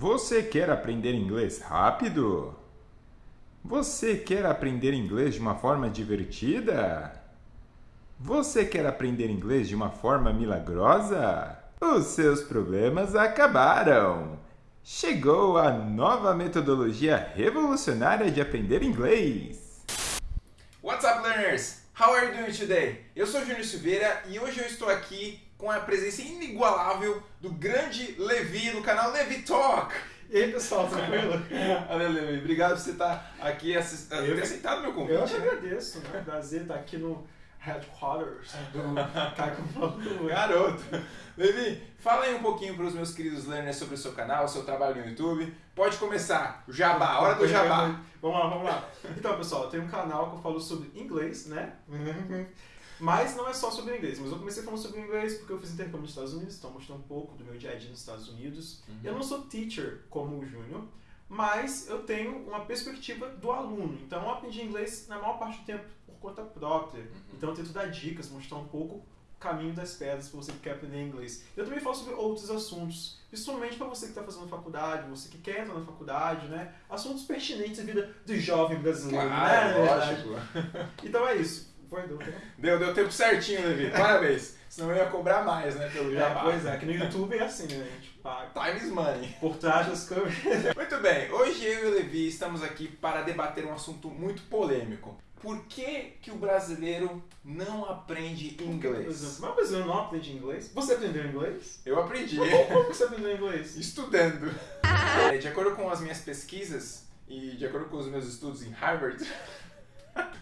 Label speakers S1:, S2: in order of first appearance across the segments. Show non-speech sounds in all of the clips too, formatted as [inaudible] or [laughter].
S1: Você quer aprender inglês rápido? Você quer aprender inglês de uma forma divertida? Você quer aprender inglês de uma forma milagrosa? Os seus problemas acabaram! Chegou a nova metodologia revolucionária de aprender inglês!
S2: What's up, learners? How are you doing today? Eu sou Júnior Silveira e hoje eu estou aqui com a presença inigualável do grande Levi do canal Levi Talk.
S3: E aí, pessoal, tranquilo? [laughs]
S2: Valeu, Levi. Obrigado por você estar aqui ter aceitado meu convite.
S3: Eu te agradeço, né? Prazer estar aqui no headquarters do [laughs] Caco.
S2: Garoto. Levi, fala aí um pouquinho para os meus queridos learners sobre o seu canal, o seu trabalho no YouTube. Pode começar. Jabá, hora do jabá.
S3: Vamos lá, vamos lá. Então, pessoal, eu tenho um canal que eu falo sobre inglês, né? [laughs] Mas não é só sobre inglês. Mas eu comecei falando sobre inglês porque eu fiz intercâmbio nos Estados Unidos, então mostrando um pouco do meu dia a dia nos Estados Unidos.
S2: Uhum.
S3: Eu não sou teacher como o Júnior, mas eu tenho uma perspectiva do aluno. Então eu aprendi inglês na maior parte do tempo por conta própria.
S2: Uhum.
S3: Então eu tento dar dicas, mostrar um pouco o caminho das pedras para você que quer aprender inglês. Eu também falo sobre outros assuntos, principalmente para você que está fazendo faculdade, você que quer entrar na faculdade, né? Assuntos pertinentes à vida do jovem brasileiro,
S2: Claro,
S3: né?
S2: Lógico.
S3: Então é isso. Foi, deu tempo.
S2: Deu, deu tempo certinho, Levi. Parabéns. Senão eu ia cobrar mais, né, pelo
S3: É,
S2: jabá.
S3: pois é, que no YouTube é assim, né? A gente paga.
S2: Time is money.
S3: Por trás das câmeras. [laughs]
S2: Muito bem, hoje eu e o Levi estamos aqui para debater um assunto muito polêmico. Por que, que o brasileiro não aprende
S3: Por
S2: inglês?
S3: exemplo, mas o brasileiro não aprende inglês? Você aprendeu inglês?
S2: Eu aprendi
S3: Como, você aprendeu inglês? [laughs]
S2: estudando. [laughs] É, De acordo com as minhas pesquisas e de acordo com os meus estudos em Harvard,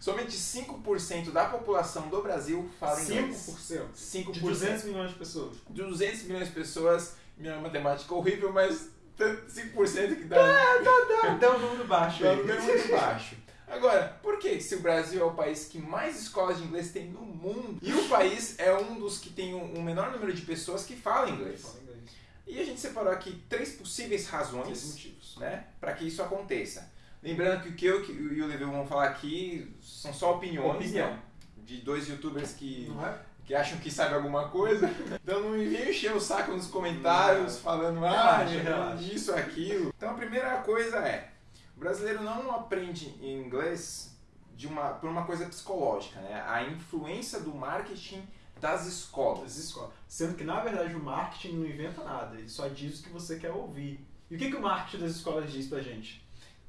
S2: somente 5% da população do Brasil fala inglês.
S3: 5%.
S2: 5%.
S3: De 200 milhões de pessoas.
S2: 200 milhões de pessoas, minha matemática é horrível, mas 5% que dá.
S3: Dá, dá um número baixo aí.
S2: um número muito baixo. Agora, por que se o Brasil é o país que mais escolas de inglês tem no mundo e o país é um dos que tem um, um menor número de pessoas que falam inglês?
S3: Fala inglês.
S2: E a gente separou aqui três possíveis
S3: Três
S2: razões
S3: motivos.
S2: né, para que isso aconteça. Lembrando que o que eu e o Levi vão falar aqui são só opiniões
S3: Opinião.
S2: né, de dois youtubers que,
S3: é?
S2: que acham que sabem alguma coisa. [laughs] Então não me venham encher o saco nos comentários falando ah,
S3: relaxa.
S2: isso, aquilo. Então a primeira coisa é, o brasileiro não aprende inglês de uma, por uma coisa psicológica, né? A influência do marketing das escolas.
S3: Das escolas. Sendo que, na verdade, o marketing não inventa nada. Ele só diz o que você quer ouvir. E o que, que o marketing das escolas diz pra gente?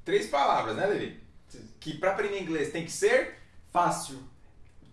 S2: Três palavras, né, Levi? Que para aprender inglês tem que ser,
S3: Fácil,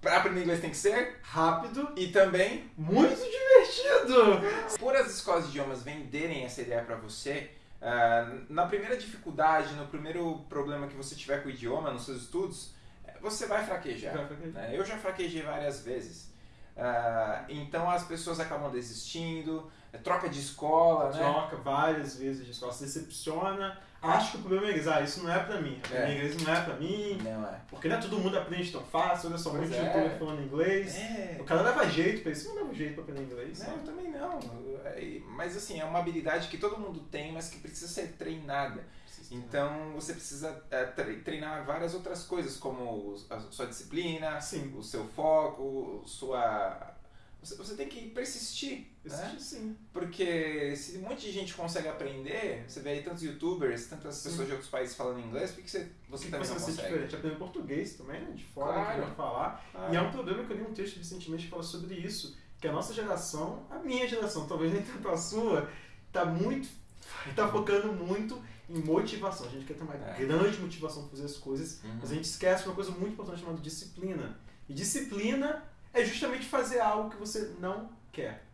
S2: para aprender inglês tem que ser
S3: rápido,
S2: e também
S3: muito divertido.
S2: Por as escolas de idiomas venderem essa ideia para você, ah, na primeira dificuldade, no primeiro problema que você tiver com o idioma nos seus estudos, você vai fraquejar.
S3: Vai fraquejar.
S2: né? Eu já fraquejei várias vezes. Ah, então as pessoas acabam desistindo, troca de escola, né?
S3: Troca várias vezes de escola, se decepciona. Acho que o problema é inglês. Ah, isso não é pra mim.
S2: É.
S3: Inglês não é pra mim.
S2: Não é.
S3: Porque não é todo mundo aprende tão fácil. Olha só,
S2: Pois
S3: muito
S2: é.
S3: falando inglês.
S2: É.
S3: O cara leva jeito pra isso. Não leva jeito pra aprender inglês.
S2: Não,
S3: sabe?
S2: eu também não. É, Mas assim, é uma habilidade que todo mundo tem, mas que precisa ser treinada. Então você precisa é, tre- treinar várias outras coisas, como a sua disciplina,
S3: Sim.
S2: o seu foco, sua. Você, você tem que persistir. Né?
S3: Existe sim.
S2: Porque se um monte de gente consegue aprender, você vê aí tantos youtubers, tantas
S3: Sim.
S2: pessoas de outros países falando inglês, por que você, você
S3: Você
S2: também não
S3: ser
S2: consegue?
S3: diferente. Aprender português também, né? De fora,
S2: Claro.
S3: que falar.
S2: Ah,
S3: E é um problema que eu li um texto recentemente que fala sobre isso. Que a nossa geração, a minha geração, talvez nem tanto a sua, tá muito. [laughs] tá focando muito em motivação. A gente quer ter uma
S2: É.
S3: grande motivação para fazer as coisas,
S2: Uhum.
S3: mas a gente esquece uma coisa muito importante chamada disciplina. E disciplina é justamente fazer algo que você não quer.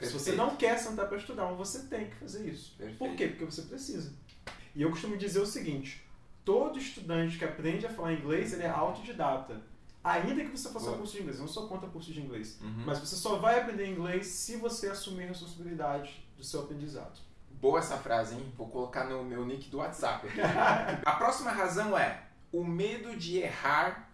S3: Se você
S2: Perfeito.
S3: não quer sentar para estudar, mas você tem que fazer isso.
S2: Perfeito.
S3: Por quê? Porque você precisa. E eu costumo dizer o seguinte: todo estudante que aprende a falar inglês, ele é autodidata. Ainda que você faça
S2: Boa.
S3: curso de inglês, eu não sou contra curso de inglês.
S2: Uhum.
S3: Mas você só vai aprender inglês se você assumir a responsabilidade do seu aprendizado.
S2: Boa essa frase, hein? Vou colocar no meu nick do WhatsApp. [laughs] a próxima razão é o medo de errar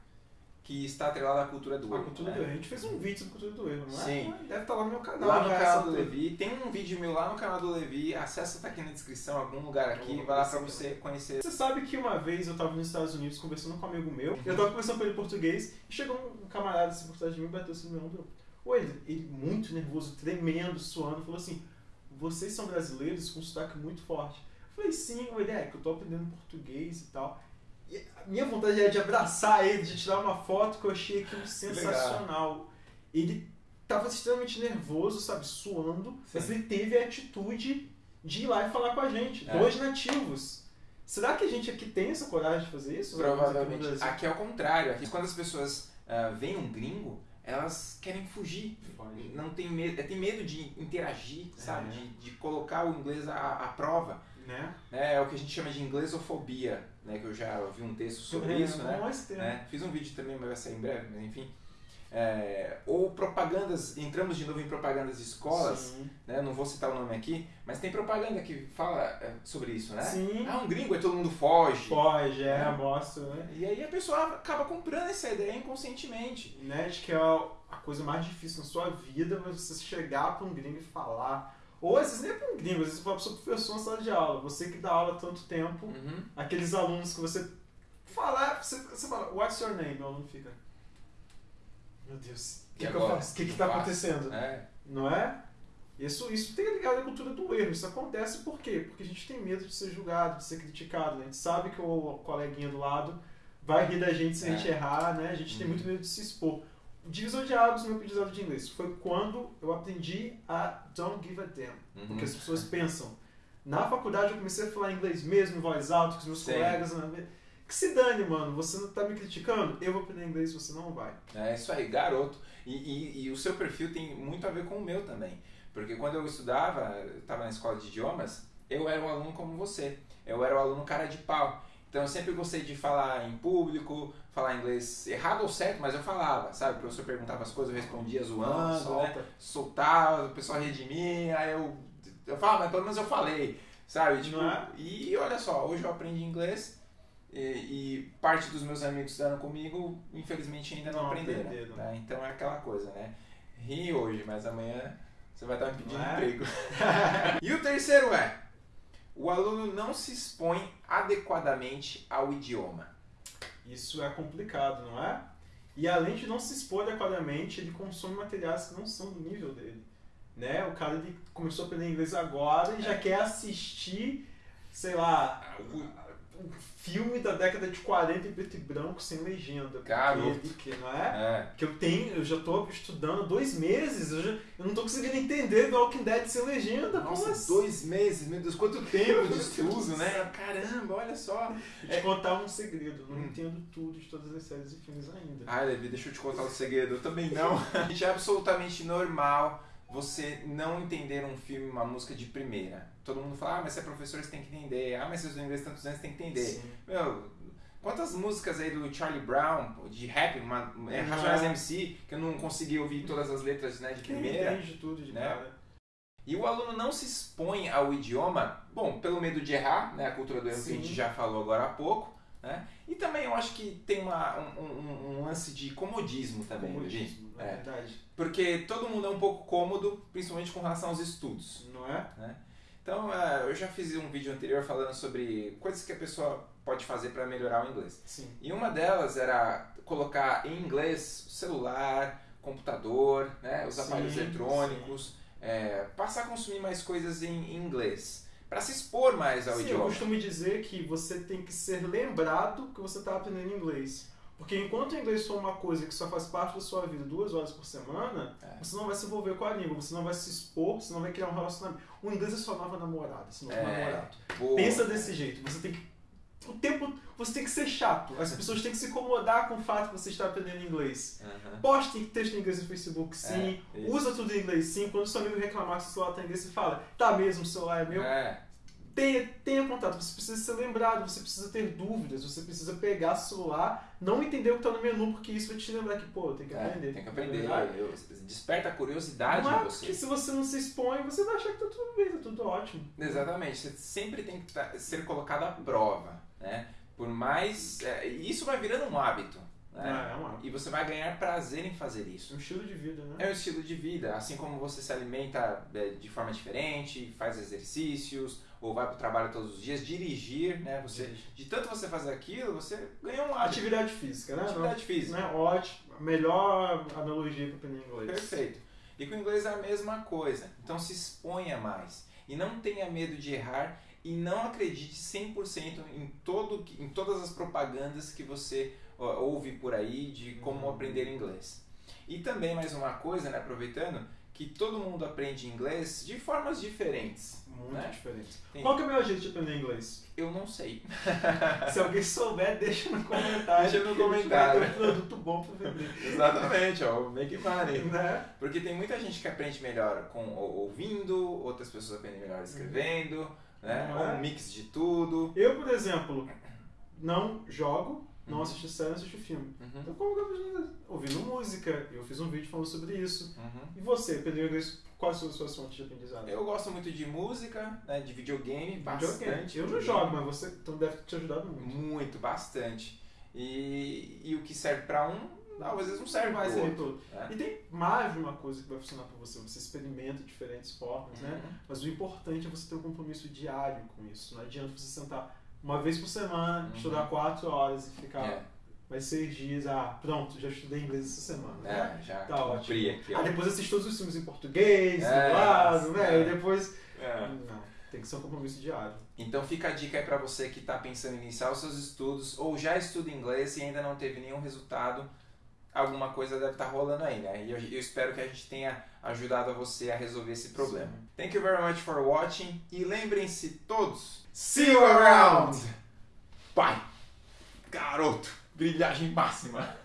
S2: que está atrelado à cultura do
S3: A
S2: erro.
S3: cultura
S2: né?
S3: do erro. A gente fez um vídeo sobre cultura do erro, não é?
S2: Sim.
S3: Deve estar lá no meu canal.
S2: Lá no canal do. Levi, tem um vídeo meu lá no canal do Levi, acessa tá aqui na descrição, algum lugar aqui, vai lá pra você conhecer.
S3: Você sabe que uma vez eu tava nos Estados Unidos conversando com um amigo meu, eu tava conversando com ele em português, e chegou um camarada assim por trás de mim e bateu assim no meu ombro. Oi, ele, ele muito nervoso, tremendo, suando, falou assim: Vocês são brasileiros com um sotaque muito forte. falei, sim, ele é que eu tô aprendendo português e tal. E a minha vontade era de abraçar ele, de tirar uma foto que eu achei aquilo sensacional. Ele tava extremamente nervoso, sabe, suando,
S2: Sim.
S3: mas ele teve a atitude de ir lá e falar com a gente.
S2: É.
S3: Dois nativos. Será que a gente aqui tem essa coragem de fazer isso? Aqui
S2: Provavelmente.
S3: Brasil?
S2: Aqui é o contrário. Aqui, quando as pessoas ah, veem um gringo, elas querem fugir. Não tem medo, tem medo de interagir, sabe?
S3: É.
S2: De, de colocar o inglês à, à prova.
S3: Né?
S2: né? É o que a gente chama de inglesofobia, né? Que eu já vi um texto sobre
S3: É,
S2: isso, né?
S3: esse termo.
S2: né? Fiz um vídeo também, mas vai sair em breve, mas enfim. É, ou propagandas, entramos de novo em propagandas de escolas,
S3: Sim.
S2: né? Não vou citar o nome aqui, mas tem propaganda que fala é, sobre isso, né?
S3: Sim.
S2: Ah, um gringo, aí todo mundo foge.
S3: Foge, é,
S2: É.
S3: mostra, né?
S2: E aí a pessoa acaba comprando essa ideia inconscientemente.
S3: né? De que é a a coisa mais difícil na sua vida, mas você chegar pra um gringo e falar. Ou às vezes nem é pra um gringo, às vezes você fala pro seu professor na sala de aula. Você que dá aula há tanto tempo,
S2: Uhum.
S3: aqueles alunos que você falar, você, você fala, what's your name? O aluno fica. Meu Deus, o que, que eu faço? O que, tá
S2: faço.
S3: acontecendo?
S2: É.
S3: Não é? Isso, isso tem ligado à cultura do erro. Isso acontece por quê? Porque a gente tem medo de ser julgado, de ser criticado. né? A gente sabe que o coleguinha do lado vai rir da gente se a
S2: É.
S3: gente errar, né? A gente tem
S2: Uhum.
S3: muito medo de se expor. O divisor de águas no meu aprendizado de inglês foi quando eu aprendi a don't give a damn.
S2: Uhum.
S3: Porque as pessoas pensam. Na faculdade eu comecei a falar inglês mesmo, em voz alta, com os meus
S2: Sim.
S3: colegas. né? Que se dane, mano. Você não tá me criticando? Eu vou aprender inglês, você não vai.
S2: É isso aí, garoto. E, e, e o seu perfil tem muito a ver com o meu também. Porque quando eu estudava, estava na escola de idiomas, eu era um aluno como você. Eu era um aluno cara de pau. Então eu sempre gostei de falar em público, falar inglês errado ou certo, mas eu falava, sabe? O professor perguntava as coisas, eu respondia zoando, né?
S3: Solta.
S2: soltava, o pessoal ria de mim, aí eu, eu falava, mas pelo menos eu falei, sabe? Tipo,
S3: é?
S2: E olha só, hoje eu aprendi inglês e, e parte dos meus amigos que estudaram comigo, infelizmente ainda não,
S3: Não
S2: aprenderam.
S3: aprenderam.
S2: né? Então é aquela coisa, né? Ri hoje, mas amanhã você vai estar me pedindo
S3: é?
S2: emprego. [laughs] e o terceiro é, o aluno não se expõe adequadamente ao idioma.
S3: Isso é complicado, não é? E além de não se expor adequadamente, ele consome materiais que não são do nível dele. Né? O cara ele começou a aprender inglês agora e já quer assistir, sei lá, um filme da década de 40 em preto e branco sem legenda.
S2: Garoto.
S3: não é?
S2: É,
S3: Que eu tenho, eu já tô estudando dois meses, eu, já, eu não tô conseguindo entender The Walking Dead sem legenda.
S2: Nossa,
S3: assim?
S2: dois meses, meu Deus, quanto tempo de [laughs] estudo, né? Caramba, olha só.
S3: Vou te contar um segredo, não
S2: Hum.
S3: entendo tudo de todas as séries e filmes ainda.
S2: Ai, Levi, deixa eu te contar um segredo. Eu também não. [laughs] Gente, é absolutamente normal você não entender um filme, uma música de primeira. Todo mundo fala, ah, mas você é professor, você tem que entender. Ah, mas você estuda inglês tantos anos, você tem que entender.
S3: Sim.
S2: Meu, quantas músicas aí do Charlie Brown, de rap, uma, é. Racionais MC, que eu não consegui ouvir todas as letras né, de
S3: Quem
S2: primeira.
S3: entende tudo de
S2: né?
S3: cara.
S2: E o aluno não se expõe ao idioma, bom, pelo medo de errar, né, a cultura do erro que a gente já falou agora há pouco, né? E também eu acho que tem uma, um, um- um lance de comodismo também, Levi.
S3: Comodismo, na
S2: É.
S3: verdade.
S2: Porque todo mundo é um pouco cômodo, principalmente com relação aos estudos.
S3: Não é?
S2: Então, eh, eu já fiz um vídeo anterior falando sobre coisas que a pessoa pode fazer para melhorar o inglês.
S3: Sim.
S2: E uma delas era colocar em inglês celular, computador, né, os
S3: Sim,
S2: aparelhos eletrônicos, eh, passar a consumir mais coisas em, inglês, para se expor mais ao
S3: Sim, eu
S2: idioma.
S3: costumo dizer que você tem que ser lembrado que você está aprendendo inglês. Porque enquanto o inglês for uma coisa que só faz parte da sua vida duas horas por semana,
S2: É.
S3: você não vai se envolver com a língua, você não vai se expor, você não vai criar um relacionamento. O inglês é sua nova namorada, seu novo
S2: É.
S3: namorado.
S2: Boa.
S3: Pensa desse jeito, você tem que. O tempo. Você tem que ser chato. As pessoas têm que se incomodar com o fato de você estar aprendendo inglês.
S2: Aham.
S3: Poste texto em inglês no Facebook, sim.
S2: É.
S3: Usa tudo em inglês, sim. Quando seu amigo reclamar que seu celular está em inglês, você fala, tá mesmo, o celular é meu.
S2: É,
S3: Tenha, tenha contato, você precisa ser lembrado, você precisa ter dúvidas, você precisa pegar celular, não entender o que está no menu, porque isso vai te lembrar que, pô, tem que
S2: é,
S3: aprender.
S2: tem que aprender.
S3: verdade.
S2: Eu- desperta a curiosidade
S3: Não é
S2: em
S3: porque
S2: você.
S3: se você não se expõe, você vai achar que tá tudo bem, tá tudo ótimo.
S2: Exatamente, você sempre tem que tá- ser colocado à prova, né? Por mais... é, isso vai virando um hábito, né?
S3: É, é um hábito.
S2: E você vai ganhar prazer em fazer isso.
S3: É um estilo de vida, né?
S2: É um estilo de vida, assim como você se alimenta é, de forma diferente, faz exercícios, ou vai para o trabalho todos os dias, dirigir, né? Você, de tanto você fazer aquilo, você ganha um hábito.
S3: Atividade física, né?
S2: Atividade física.
S3: Né? Ótimo. A melhor analogia para aprender inglês.
S2: Perfeito. E com o inglês é a mesma coisa. Então se exponha mais. E não tenha medo de errar e não acredite 100% em, todo, em todas as propagandas que você ouve por aí de como
S3: Uhum.
S2: aprender inglês. E também mais uma coisa, né, aproveitando, que todo mundo aprende inglês de formas diferentes.
S3: Muito
S2: né?
S3: diferente.
S2: Tem-
S3: Qual que é o melhor jeito de aprender inglês?
S2: Eu não sei. [laughs]
S3: Se alguém souber, deixa no comentário.
S2: Deixa no comentário.
S3: Ter um produto bom pra vender.
S2: Exatamente, ó, make money.
S3: né?
S2: Porque tem muita gente que aprende melhor com ou- ouvindo, outras pessoas aprendem melhor escrevendo, né? Ou
S3: é?
S2: um mix de tudo.
S3: Eu, por exemplo, não jogo, não
S2: Uhum.
S3: assisto série, não assisto filme.
S2: Uhum,
S3: Então, como que eu? Ouvindo música, eu fiz um vídeo falando sobre isso.
S2: uhum.
S3: E você, aprendeu inglês? Quais são as suas fontes de aprendizado?
S2: Eu gosto muito de música, né? de videogame, bastante.
S3: Eu não jogo, mas você então deve ter te ajudado muito.
S2: Muito, bastante. E, e o que serve pra um, não, às vezes não serve pro
S3: ser
S2: outro.
S3: todo.
S2: né?
S3: E tem mais de uma coisa que vai funcionar pra você. Você experimenta diferentes formas, né?
S2: Uhum.
S3: Mas o importante é você ter um compromisso diário com isso. Não adianta você sentar uma vez por semana,
S2: Uhum.
S3: estudar quatro horas e ficar
S2: É,
S3: mais seis dias. Ah, pronto, já estudei inglês essa semana. né?
S2: é, já
S3: Tá
S2: cumpri
S3: ótimo.
S2: aqui.
S3: Ah, depois assiste todos os filmes em português,
S2: É,
S3: dublado, né?
S2: é.
S3: E depois.
S2: É.
S3: Não, tem que ser um compromisso diário.
S2: Então fica a dica aí pra você que tá pensando em iniciar os seus estudos ou já estuda inglês e ainda não teve nenhum resultado. Alguma coisa deve estar rolando aí, né? E eu, eu espero que a gente tenha ajudado a você a resolver esse problema.
S3: Sim.
S2: Thank you very much for watching e lembrem-se todos, see you around! Pai, garoto, brilhagem máxima! [laughs]